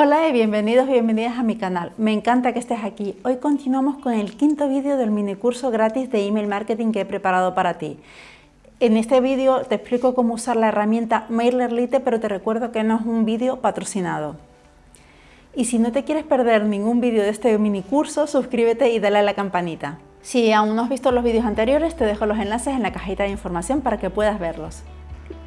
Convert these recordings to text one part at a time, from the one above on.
Hola y bienvenidos bienvenidas a mi canal. Me encanta que estés aquí. Hoy continuamos con el quinto vídeo del mini curso gratis de email marketing que he preparado para ti. En este vídeo te explico cómo usar la herramienta MailerLite, pero te recuerdo que no es un vídeo patrocinado. Y si no te quieres perder ningún vídeo de este mini curso, suscríbete y dale a la campanita. Si aún no has visto los vídeos anteriores, te dejo los enlaces en la cajita de información para que puedas verlos.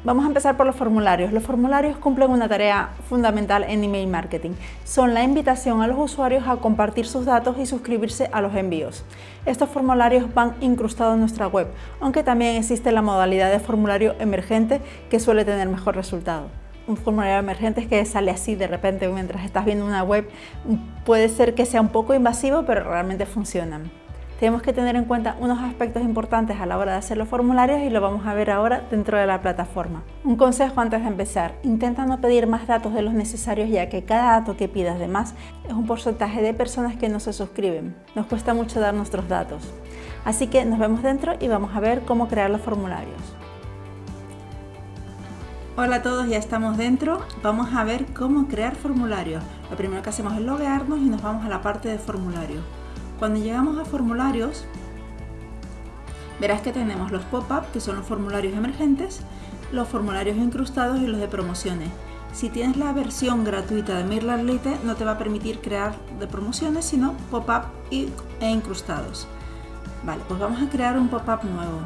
Vamos a empezar por los formularios. Los formularios cumplen una tarea fundamental en email marketing. Son la invitación a los usuarios a compartir sus datos y suscribirse a los envíos. Estos formularios van incrustados en nuestra web, aunque también existe la modalidad de formulario emergente que suele tener mejor resultado. Un formulario emergente es que sale así de repente mientras estás viendo una web. Puede ser que sea un poco invasivo, pero realmente funcionan tenemos que tener en cuenta unos aspectos importantes a la hora de hacer los formularios y lo vamos a ver ahora dentro de la plataforma. Un consejo antes de empezar, intenta no pedir más datos de los necesarios ya que cada dato que pidas de más es un porcentaje de personas que no se suscriben. Nos cuesta mucho dar nuestros datos. Así que nos vemos dentro y vamos a ver cómo crear los formularios. Hola a todos, ya estamos dentro. Vamos a ver cómo crear formularios. Lo primero que hacemos es loguearnos y nos vamos a la parte de formulario. Cuando llegamos a formularios, verás que tenemos los pop-up, que son los formularios emergentes, los formularios incrustados y los de promociones. Si tienes la versión gratuita de MailerLite, no te va a permitir crear de promociones, sino pop-up e incrustados. Vale, pues vamos a crear un pop-up nuevo.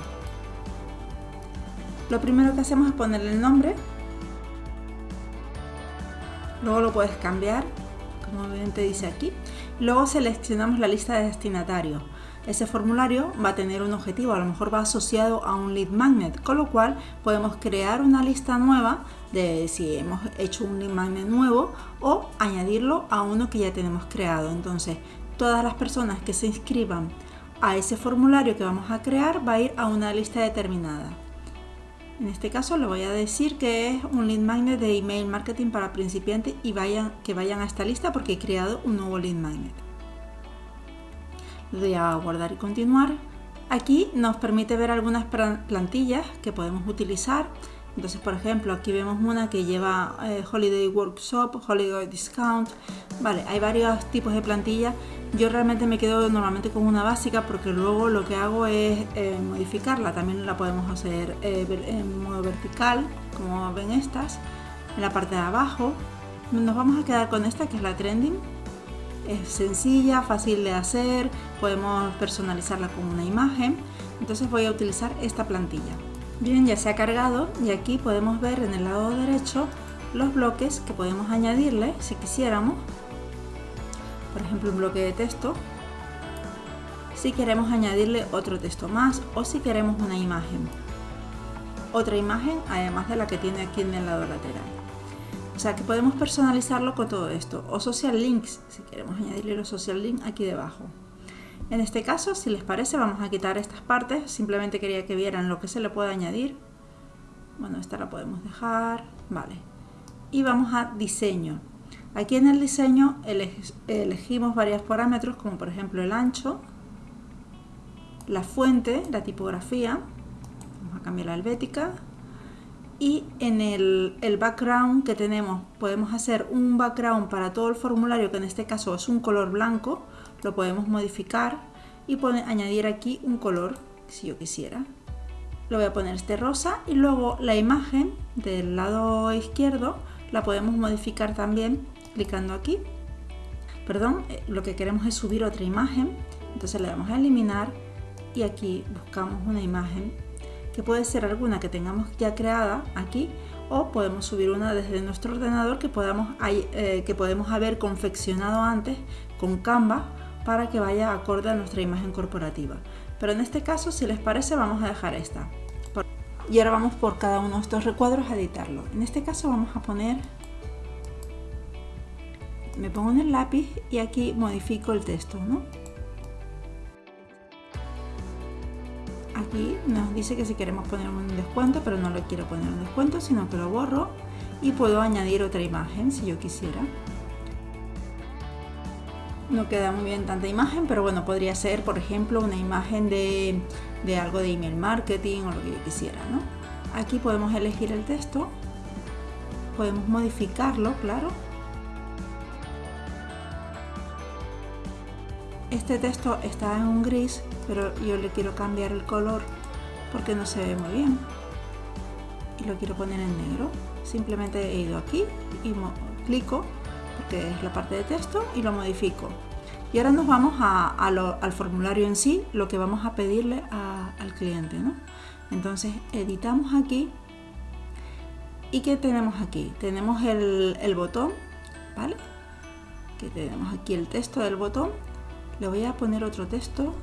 Lo primero que hacemos es ponerle el nombre. Luego lo puedes cambiar, como bien te dice aquí. Luego seleccionamos la lista de destinatarios. Ese formulario va a tener un objetivo, a lo mejor va asociado a un lead magnet, con lo cual podemos crear una lista nueva de si hemos hecho un lead magnet nuevo o añadirlo a uno que ya tenemos creado. Entonces, todas las personas que se inscriban a ese formulario que vamos a crear va a ir a una lista determinada. En este caso le voy a decir que es un lead magnet de email marketing para principiantes y vayan, que vayan a esta lista porque he creado un nuevo lead magnet. Le doy a guardar y continuar. Aquí nos permite ver algunas plantillas que podemos utilizar. Entonces, por ejemplo, aquí vemos una que lleva eh, Holiday Workshop, Holiday Discount. Vale, hay varios tipos de plantillas yo realmente me quedo normalmente con una básica porque luego lo que hago es eh, modificarla. También la podemos hacer eh, en modo vertical, como ven estas, en la parte de abajo. Nos vamos a quedar con esta que es la trending. Es sencilla, fácil de hacer, podemos personalizarla con una imagen. Entonces voy a utilizar esta plantilla. Bien, ya se ha cargado y aquí podemos ver en el lado derecho los bloques que podemos añadirle si quisiéramos por ejemplo un bloque de texto, si queremos añadirle otro texto más o si queremos una imagen. Otra imagen además de la que tiene aquí en el lado lateral. O sea que podemos personalizarlo con todo esto. O social links, si queremos añadirle los social links aquí debajo. En este caso, si les parece, vamos a quitar estas partes. Simplemente quería que vieran lo que se le puede añadir. Bueno, esta la podemos dejar. Vale. Y vamos a diseño. Aquí en el diseño elegimos varios parámetros como por ejemplo el ancho, la fuente, la tipografía, vamos a cambiar la helvética y en el, background que tenemos podemos hacer un background para todo el formulario que en este caso es un color blanco, lo podemos modificar y añadir aquí un color si yo quisiera. Lo voy a poner este rosa y luego la imagen del lado izquierdo la podemos modificar también clicando aquí. Perdón, eh, lo que queremos es subir otra imagen, entonces le damos a eliminar y aquí buscamos una imagen que puede ser alguna que tengamos ya creada aquí o podemos subir una desde nuestro ordenador que, podamos, eh, que podemos haber confeccionado antes con Canva para que vaya acorde a nuestra imagen corporativa. Pero en este caso, si les parece, vamos a dejar esta. Y ahora vamos por cada uno de estos recuadros a editarlo. En este caso vamos a poner me pongo en el lápiz y aquí modifico el texto, ¿no? Aquí nos dice que si queremos poner un descuento, pero no lo quiero poner un descuento, sino que lo borro y puedo añadir otra imagen si yo quisiera no queda muy bien tanta imagen, pero bueno, podría ser, por ejemplo, una imagen de, de algo de email marketing o lo que yo quisiera, ¿no? Aquí podemos elegir el texto, podemos modificarlo, claro. Este texto está en un gris, pero yo le quiero cambiar el color porque no se ve muy bien. Y lo quiero poner en negro. Simplemente he ido aquí y clico porque es la parte de texto, y lo modifico. Y ahora nos vamos al formulario en sí, lo que vamos a pedirle al cliente. Entonces editamos aquí. ¿Y qué tenemos aquí? Tenemos el, el botón, ¿vale? Que tenemos aquí el texto del botón. Le voy a poner otro texto.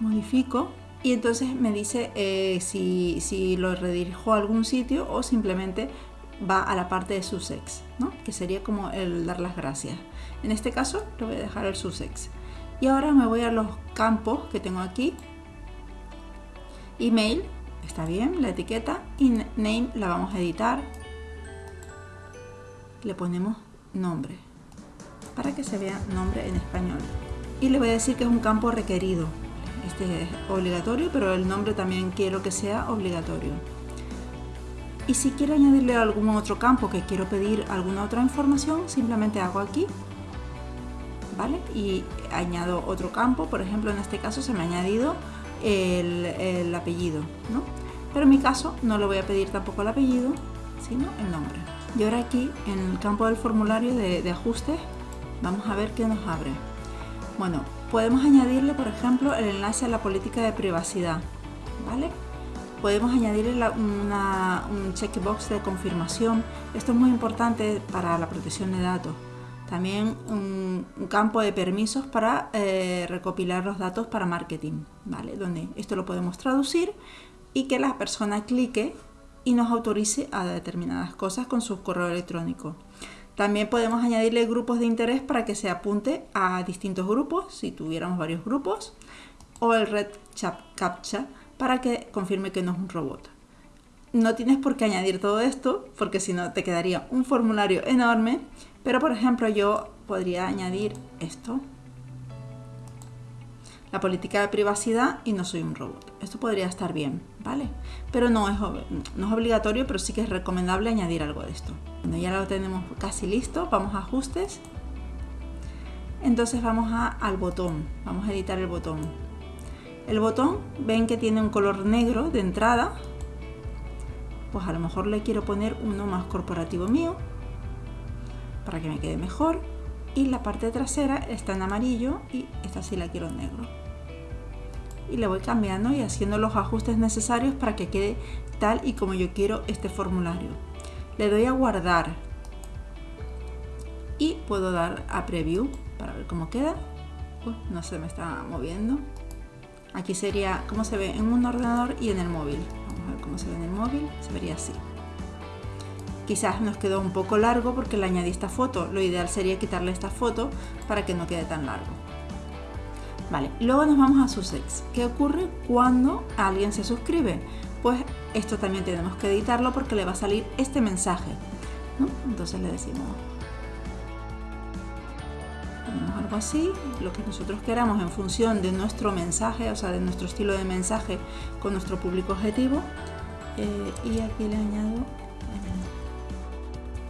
Modifico y entonces me dice eh, si, si, lo redirijo a algún sitio o simplemente va a la parte de Sussex, ¿no? que sería como el dar las gracias. En este caso lo voy a dejar el Sussex. Y ahora me voy a los campos que tengo aquí. Email, está bien, la etiqueta. Y name la vamos a editar. Le ponemos nombre, para que se vea nombre en español. Y le voy a decir que es un campo requerido. Este es obligatorio, pero el nombre también quiero que sea obligatorio. Y si quiero añadirle algún otro campo que quiero pedir alguna otra información, simplemente hago aquí, ¿vale? Y añado otro campo, por ejemplo en este caso se me ha añadido el, apellido, ¿no? Pero en mi caso no le voy a pedir tampoco el apellido, sino el nombre. Y ahora aquí en el campo del formulario de, de ajustes, vamos a ver qué nos abre. Bueno, podemos añadirle, por ejemplo, el enlace a la política de privacidad, ¿vale? Podemos añadir un checkbox de confirmación. Esto es muy importante para la protección de datos. También un, campo de permisos para eh, recopilar los datos para marketing, ¿vale? Donde esto lo podemos traducir y que la persona clique y nos autorice a determinadas cosas con su correo electrónico. También podemos añadirle grupos de interés para que se apunte a distintos grupos, si tuviéramos varios grupos, o el red captcha para que confirme que no es un robot. No tienes por qué añadir todo esto, porque si no te quedaría un formulario enorme, pero por ejemplo yo podría añadir esto. La política de privacidad y no soy un robot. Esto podría estar bien, ¿vale? Pero no es, no es obligatorio, pero sí que es recomendable añadir algo de esto. Cuando ya lo tenemos casi listo, vamos a ajustes. Entonces vamos a, al botón, vamos a editar el botón. El botón, ven que tiene un color negro de entrada. Pues a lo mejor le quiero poner uno más corporativo mío para que me quede mejor. Y la parte trasera está en amarillo y esta sí la quiero en negro. Y le voy cambiando y haciendo los ajustes necesarios para que quede tal y como yo quiero este formulario. Le doy a guardar y puedo dar a preview para ver cómo queda. no se me está moviendo. Aquí sería cómo se ve en un ordenador y en el móvil. Vamos a ver cómo se ve en el móvil. Se vería así. Quizás nos quedó un poco largo porque le añadí esta foto. Lo ideal sería quitarle esta foto para que no quede tan largo. Vale, luego nos vamos a Sussex. ¿Qué ocurre cuando alguien se suscribe? Pues esto también tenemos que editarlo porque le va a salir este mensaje. Entonces le decimos así, lo que nosotros queramos en función de nuestro mensaje, o sea, de nuestro estilo de mensaje con nuestro público objetivo. Eh, y aquí le añado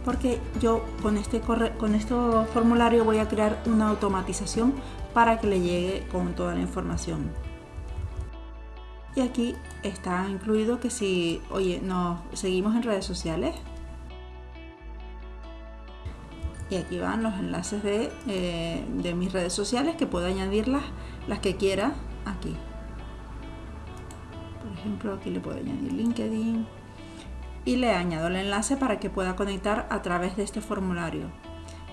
porque yo con este, con este formulario voy a crear una automatización para que le llegue con toda la información. Y aquí está incluido que si, oye, nos seguimos en redes sociales, y aquí van los enlaces eh, de, mis redes sociales que puedo añadirlas las que quiera aquí. Por ejemplo aquí le puedo añadir LinkedIn. Y le añado el enlace para que pueda conectar a través de este formulario.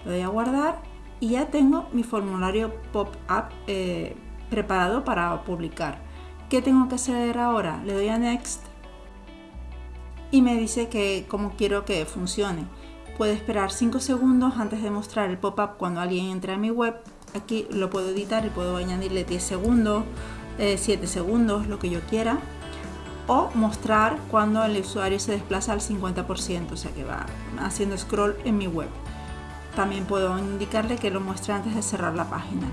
Lo voy a guardar y ya tengo mi formulario pop-up eh, preparado para publicar. ¿qué tengo que hacer ahora? le doy a next y me dice que cómo quiero que funcione Puede esperar 5 segundos antes de mostrar el pop-up cuando alguien entra a mi web. Aquí lo puedo editar y puedo añadirle 10 segundos, 7 eh, segundos, lo que yo quiera. O mostrar cuando el usuario se desplaza al 50%, o sea que va haciendo scroll en mi web. También puedo indicarle que lo muestre antes de cerrar la página.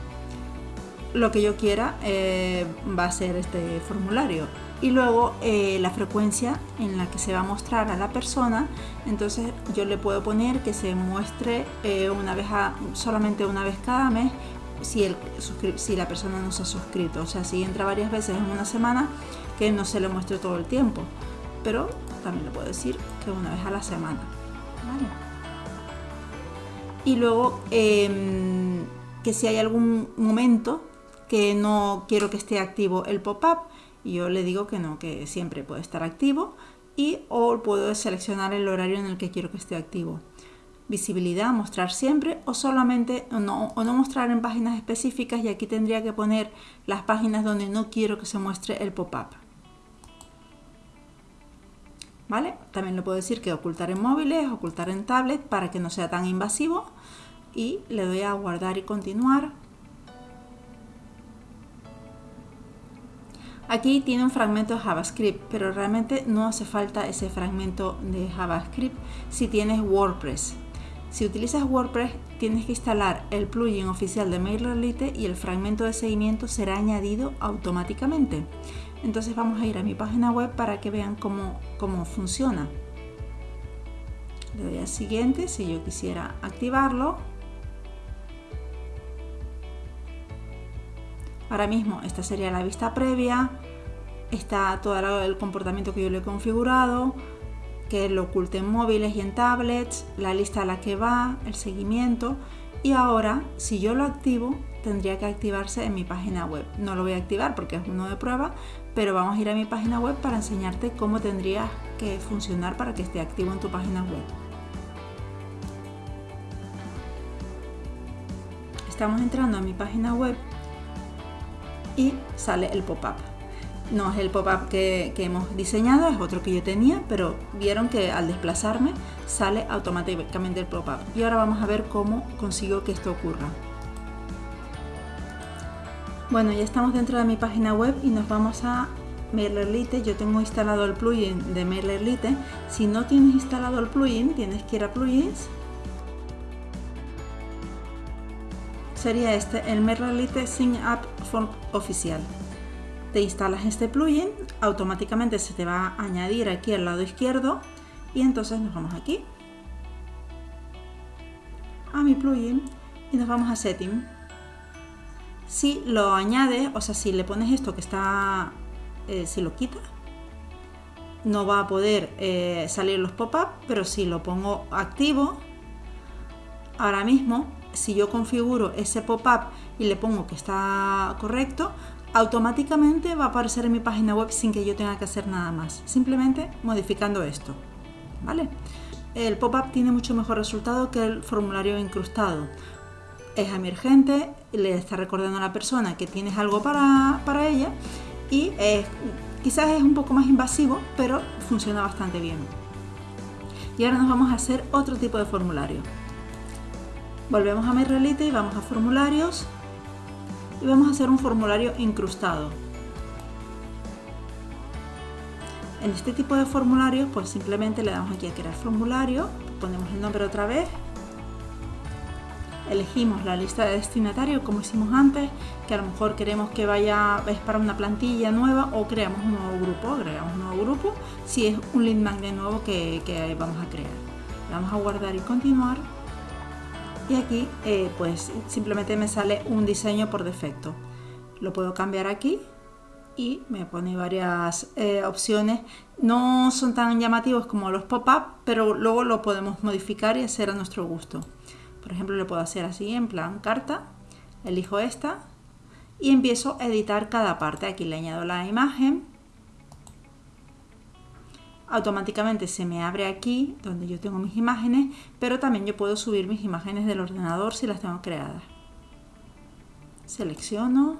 Lo que yo quiera eh, va a ser este formulario y luego eh, la frecuencia en la que se va a mostrar a la persona entonces yo le puedo poner que se muestre eh, una vez solamente una vez cada mes si, el, si la persona no se ha suscrito. O sea, si entra varias veces en una semana, que no se le muestre todo el tiempo. Pero también le puedo decir que una vez a la semana. Y luego em, que si hay algún momento que no quiero que esté activo el pop-up, yo le digo que no, que siempre puede estar activo y o puedo seleccionar el horario en el que quiero que esté activo. Visibilidad, mostrar siempre o solamente o no, o no mostrar en páginas específicas y aquí tendría que poner las páginas donde no quiero que se muestre el pop-up. ¿Vale? También le puedo decir que ocultar en móviles, ocultar en tablet para que no sea tan invasivo y le doy a guardar y continuar. Aquí tiene un fragmento de JavaScript, pero realmente no hace falta ese fragmento de JavaScript si tienes WordPress. Si utilizas WordPress, tienes que instalar el plugin oficial de MailerLite y el fragmento de seguimiento será añadido automáticamente. Entonces vamos a ir a mi página web para que vean cómo, cómo funciona. Le doy a siguiente si yo quisiera activarlo. Ahora mismo esta sería la vista previa, está todo el comportamiento que yo le he configurado, que lo oculte en móviles y en tablets, la lista a la que va, el seguimiento y ahora si yo lo activo tendría que activarse en mi página web. No lo voy a activar porque es uno de prueba, pero vamos a ir a mi página web para enseñarte cómo tendría que funcionar para que esté activo en tu página web. Estamos entrando a mi página web y sale el pop-up. No es el pop-up que, hemos diseñado, es otro que yo tenía, pero vieron que al desplazarme sale automáticamente el pop-up. Y ahora vamos a ver cómo consigo que esto ocurra. Bueno, ya estamos dentro de mi página web y nos vamos a MailerLite. Yo tengo instalado el plugin de MailerLite. Si no tienes instalado el plugin, tienes que ir a plugins sería este, el MailerLite Sync Up Oficial. Te instalas este plugin, automáticamente se te va a añadir aquí al lado izquierdo y entonces nos vamos aquí a mi plugin y nos vamos a Setting. Si lo añades, o sea, si le pones esto que está, eh, si lo quita, no va a poder eh, salir los pop-up, pero si lo pongo activo, ahora mismo si yo configuro ese pop-up y le pongo que está correcto, automáticamente va a aparecer en mi página web sin que yo tenga que hacer nada más, simplemente modificando esto. ¿vale? El pop-up tiene mucho mejor resultado que el formulario incrustado. Es emergente, le está recordando a la persona que tienes algo para, ella y quizás es un poco más invasivo, pero funciona bastante bien. Y ahora nos vamos a hacer otro tipo de formulario. Volvemos a MyReality y vamos a formularios y vamos a hacer un formulario incrustado. En este tipo de formularios pues simplemente le damos aquí a crear formulario, ponemos el nombre otra vez, elegimos la lista de destinatarios como hicimos antes, que a lo mejor queremos que vaya es para una plantilla nueva o creamos un nuevo grupo, agregamos un nuevo grupo, si es un lead magnet nuevo que, que vamos a crear. Le vamos a guardar y continuar y aquí eh, pues simplemente me sale un diseño por defecto. Lo puedo cambiar aquí y me pone varias eh, opciones. No son tan llamativos como los pop-up pero luego lo podemos modificar y hacer a nuestro gusto. Por ejemplo lo puedo hacer así en plan carta. Elijo esta y empiezo a editar cada parte. Aquí le añado la imagen automáticamente se me abre aquí donde yo tengo mis imágenes, pero también yo puedo subir mis imágenes del ordenador si las tengo creadas. Selecciono,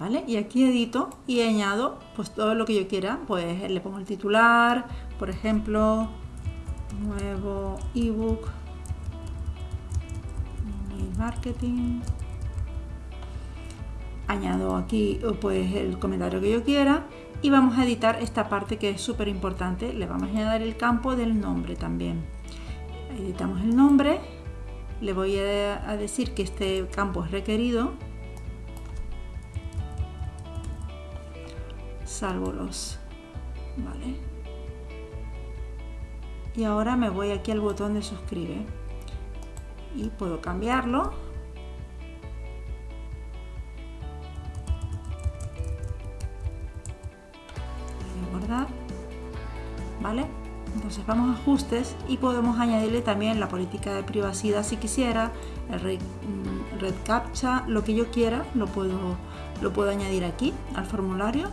¿vale? Y aquí edito y añado pues todo lo que yo quiera, pues le pongo el titular, por ejemplo, nuevo ebook, marketing, añado aquí pues el comentario que yo quiera y vamos a editar esta parte que es súper importante. Le vamos a añadir el campo del nombre también. Editamos el nombre. Le voy a decir que este campo es requerido. Salvo los vale. Y ahora me voy aquí al botón de suscribe. Y puedo cambiarlo vamos a ajustes y podemos añadirle también la política de privacidad si quisiera el red, mm, red captcha lo que yo quiera lo puedo lo puedo añadir aquí al formulario.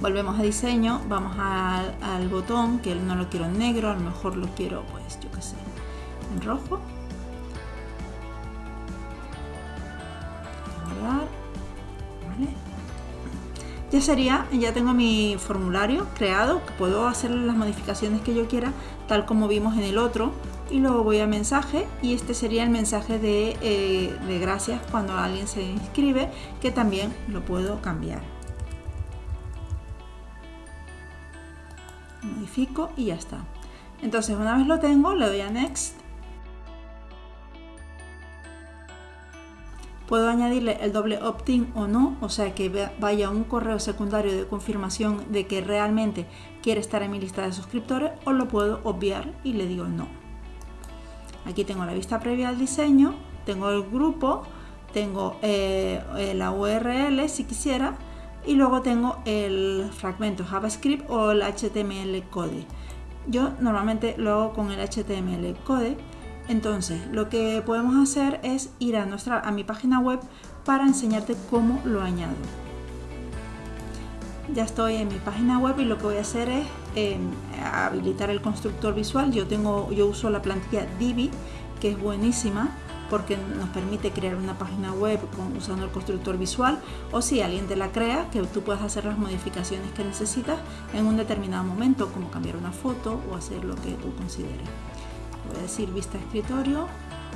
Volvemos a diseño vamos al, botón que no lo quiero en negro a lo mejor lo quiero pues yo que sé en rojo ya sería ya tengo mi formulario creado que puedo hacer las modificaciones que yo quiera tal como vimos en el otro y luego voy a mensaje y este sería el mensaje de, eh, de gracias cuando alguien se inscribe que también lo puedo cambiar modifico y ya está. Entonces una vez lo tengo, le doy a Next. Puedo añadirle el doble opt-in o no, o sea que vaya un correo secundario de confirmación de que realmente quiere estar en mi lista de suscriptores o lo puedo obviar y le digo no. Aquí tengo la vista previa al diseño, tengo el grupo, tengo eh, la URL si quisiera y luego tengo el fragmento JavaScript o el HTML code. Yo normalmente lo hago con el HTML code. Entonces, lo que podemos hacer es ir a, nuestra, a mi página web para enseñarte cómo lo añado. Ya estoy en mi página web y lo que voy a hacer es em, habilitar el constructor visual. Yo, tengo, yo uso la plantilla Divi, que es buenísima porque nos permite crear una página web usando el constructor visual o si alguien te la crea, que tú puedas hacer las modificaciones que necesitas en un determinado momento, como cambiar una foto o hacer lo que tú consideres. Voy a decir vista escritorio,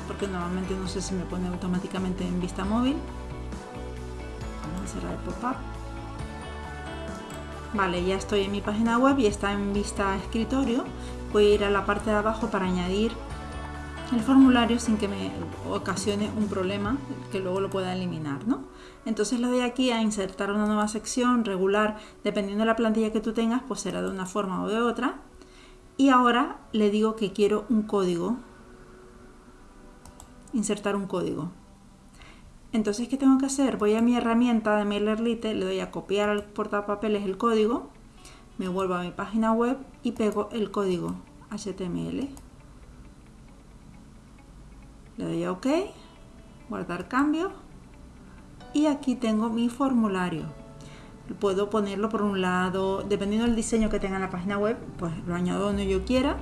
porque normalmente no sé si me pone automáticamente en vista móvil. Vamos a cerrar el pop-up. Vale, ya estoy en mi página web y está en vista escritorio. Voy a ir a la parte de abajo para añadir el formulario sin que me ocasione un problema que luego lo pueda eliminar. ¿no? Entonces le doy aquí a insertar una nueva sección regular, dependiendo de la plantilla que tú tengas, pues será de una forma o de otra. Y ahora le digo que quiero un código, insertar un código. Entonces, ¿qué tengo que hacer? Voy a mi herramienta de MailerLite, le doy a copiar al portapapeles el código, me vuelvo a mi página web y pego el código HTML le doy a OK, guardar cambio y aquí tengo mi formulario. Puedo ponerlo por un lado, dependiendo del diseño que tenga en la página web, pues lo añado donde yo quiera,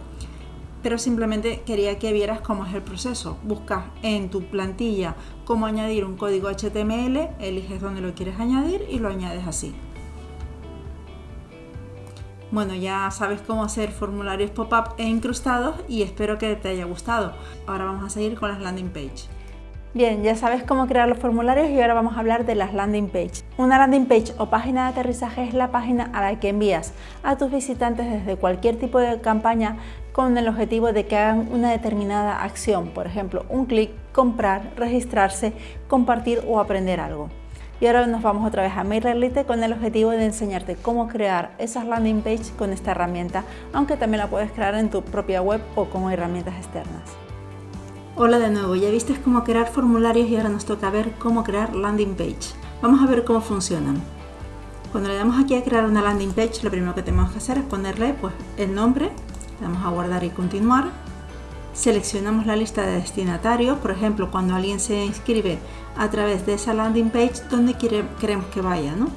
pero simplemente quería que vieras cómo es el proceso. Buscas en tu plantilla cómo añadir un código HTML, eliges dónde lo quieres añadir y lo añades así. Bueno, ya sabes cómo hacer formularios pop-up e incrustados y espero que te haya gustado. Ahora vamos a seguir con las landing page. Bien, ya sabes cómo crear los formularios y ahora vamos a hablar de las landing page. Una landing page o página de aterrizaje es la página a la que envías a tus visitantes desde cualquier tipo de campaña con el objetivo de que hagan una determinada acción, por ejemplo, un clic, comprar, registrarse, compartir o aprender algo. Y ahora nos vamos otra vez a MailerLite con el objetivo de enseñarte cómo crear esas landing page con esta herramienta, aunque también la puedes crear en tu propia web o con herramientas externas. Hola de nuevo, ya viste cómo crear formularios y ahora nos toca ver cómo crear landing page. Vamos a ver cómo funcionan. Cuando le damos aquí a crear una landing page, lo primero que tenemos que hacer es ponerle pues, el nombre, le damos a guardar y continuar, seleccionamos la lista de destinatarios, por ejemplo, cuando alguien se inscribe a través de esa landing page, donde queremos que vaya, ¿no?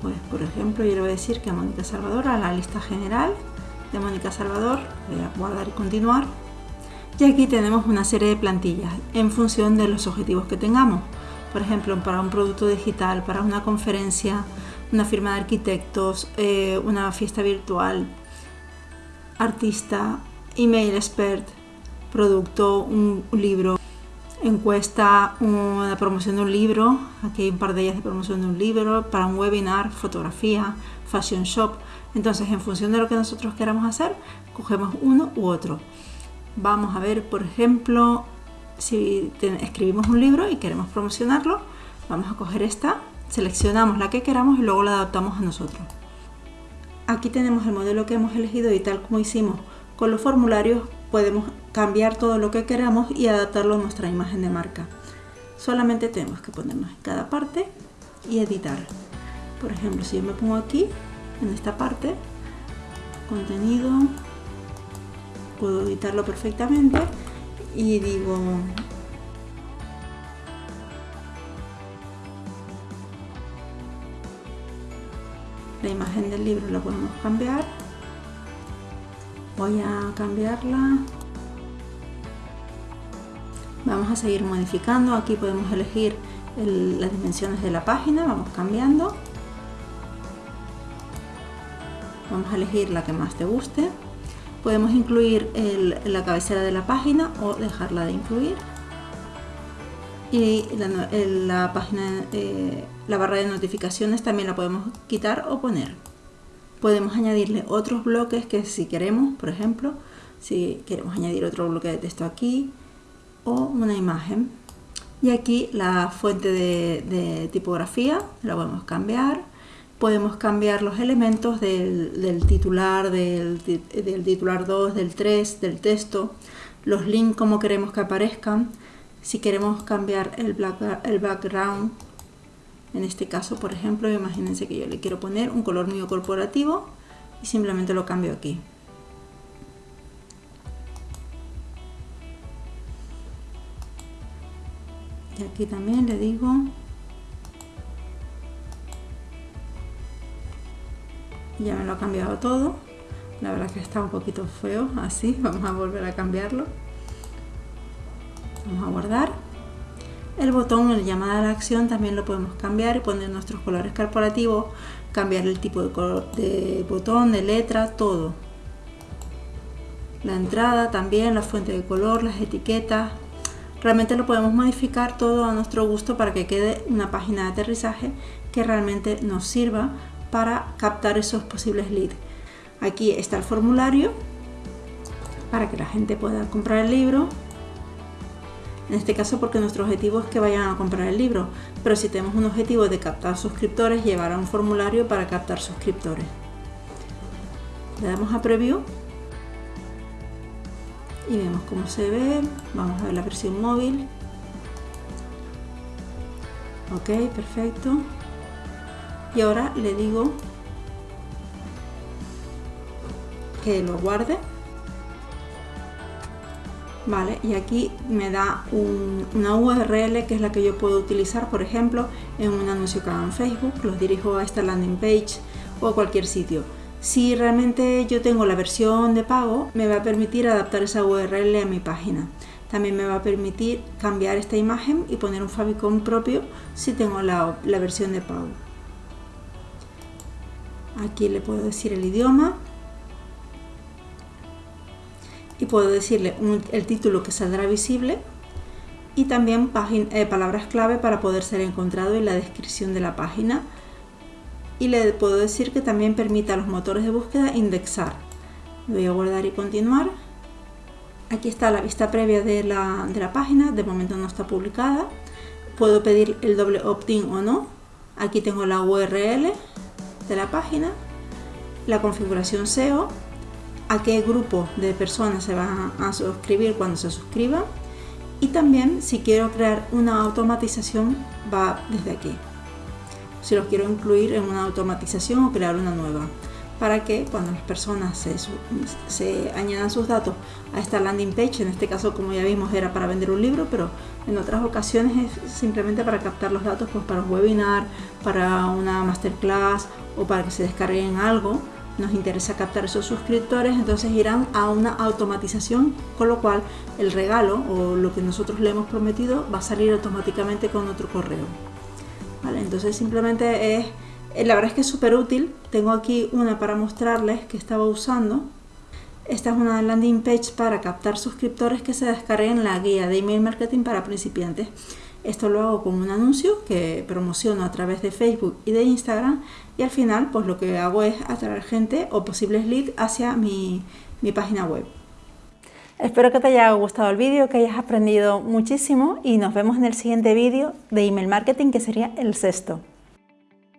Pues, por ejemplo, yo le voy a decir que a Mónica Salvador, a la lista general de Mónica Salvador, voy a guardar y continuar. Y aquí tenemos una serie de plantillas en función de los objetivos que tengamos. Por ejemplo, para un producto digital, para una conferencia, una firma de arquitectos, eh, una fiesta virtual, artista, email expert, producto, un, libro, encuesta, una promoción de un libro, aquí hay un par de ellas de promoción de un libro, para un webinar, fotografía, fashion shop. Entonces, en función de lo que nosotros queramos hacer, cogemos uno u otro. Vamos a ver, por ejemplo, si escribimos un libro y queremos promocionarlo, vamos a coger esta, seleccionamos la que queramos y luego la adaptamos a nosotros. Aquí tenemos el modelo que hemos elegido y tal como hicimos con los formularios podemos cambiar todo lo que queramos y adaptarlo a nuestra imagen de marca. Solamente tenemos que ponernos en cada parte y editar. Por ejemplo, si yo me pongo aquí, en esta parte, contenido, puedo editarlo perfectamente y digo la imagen del libro la podemos cambiar voy a cambiarla vamos a seguir modificando aquí podemos elegir las dimensiones de la página vamos cambiando vamos a elegir la que más te guste podemos incluir la cabecera de la página o dejarla de incluir. Y la, página eh, la barra de notificaciones también la podemos quitar o poner. Podemos añadirle otros bloques que si queremos por ejemplo si queremos añadir otro bloque de texto aquí o una imagen. Y aquí la fuente de, tipografía la podemos cambiar podemos cambiar los elementos del, titular, del, titular 2, del 3, del texto, los links como queremos que aparezcan, si queremos cambiar el, el background, en este caso por ejemplo, imagínense que yo le quiero poner un color mío corporativo y simplemente lo cambio aquí. y aquí también le digo ya me lo ha cambiado todo. La verdad que está un poquito feo así vamos a volver a cambiarlo. Vamos a guardar. El botón el llamada a la acción también lo podemos cambiar y poner nuestros colores corporativos cambiar el tipo de, color, de botón de letra todo. La entrada también la fuente de color las etiquetas. Realmente lo podemos modificar todo a nuestro gusto para que quede una página de aterrizaje que realmente nos sirva para captar esos posibles leads. Aquí está el formulario para que la gente pueda comprar el libro. En este caso porque nuestro objetivo es que vayan a comprar el libro, pero si tenemos un objetivo de captar suscriptores, llevará un formulario para captar suscriptores. Le damos a Preview y vemos cómo se ve vamos a ver la versión móvil ok perfecto y ahora le digo que lo guarde vale y aquí me da una URL que es la que yo puedo utilizar por ejemplo en un anuncio que haga en Facebook los dirijo a esta landing page o a cualquier sitio si realmente yo tengo la versión de pago, me va a permitir adaptar esa URL a mi página. También me va a permitir cambiar esta imagen y poner un favicon propio si tengo la, versión de pago. Aquí le puedo decir el idioma y puedo decirle el título que saldrá visible y también eh, palabras clave para poder ser encontrado en la descripción de la página y le puedo decir que también permita a los motores de búsqueda indexar. Voy a guardar y continuar. Aquí está la vista previa de la, de la página, de momento no está publicada. Puedo pedir el doble opt-in o no. Aquí tengo la URL de la página, la configuración SEO, a qué grupo de personas se van a suscribir cuando se suscriban y también si quiero crear una automatización va desde aquí. Si los quiero incluir en una automatización o crear una nueva para que cuando las personas se, añadan sus datos a esta landing page, en este caso como ya vimos era para vender un libro, pero en otras ocasiones es simplemente para captar los datos pues para un webinar, para una masterclass o para que se descarguen algo, nos interesa captar esos suscriptores, entonces irán a una automatización, con lo cual el regalo o lo que nosotros le hemos prometido va a salir automáticamente con otro correo. Entonces simplemente es la verdad es que es súper útil tengo aquí una para mostrarles que estaba usando esta es una landing page para captar suscriptores que se descarguen la guía de email marketing para principiantes esto lo hago con un anuncio que promociono a través de Facebook y de Instagram y al final pues lo que hago es atraer gente o posibles leads hacia mi, mi página web. Espero que te haya gustado el vídeo, que hayas aprendido muchísimo y nos vemos en el siguiente vídeo de email marketing que sería el sexto.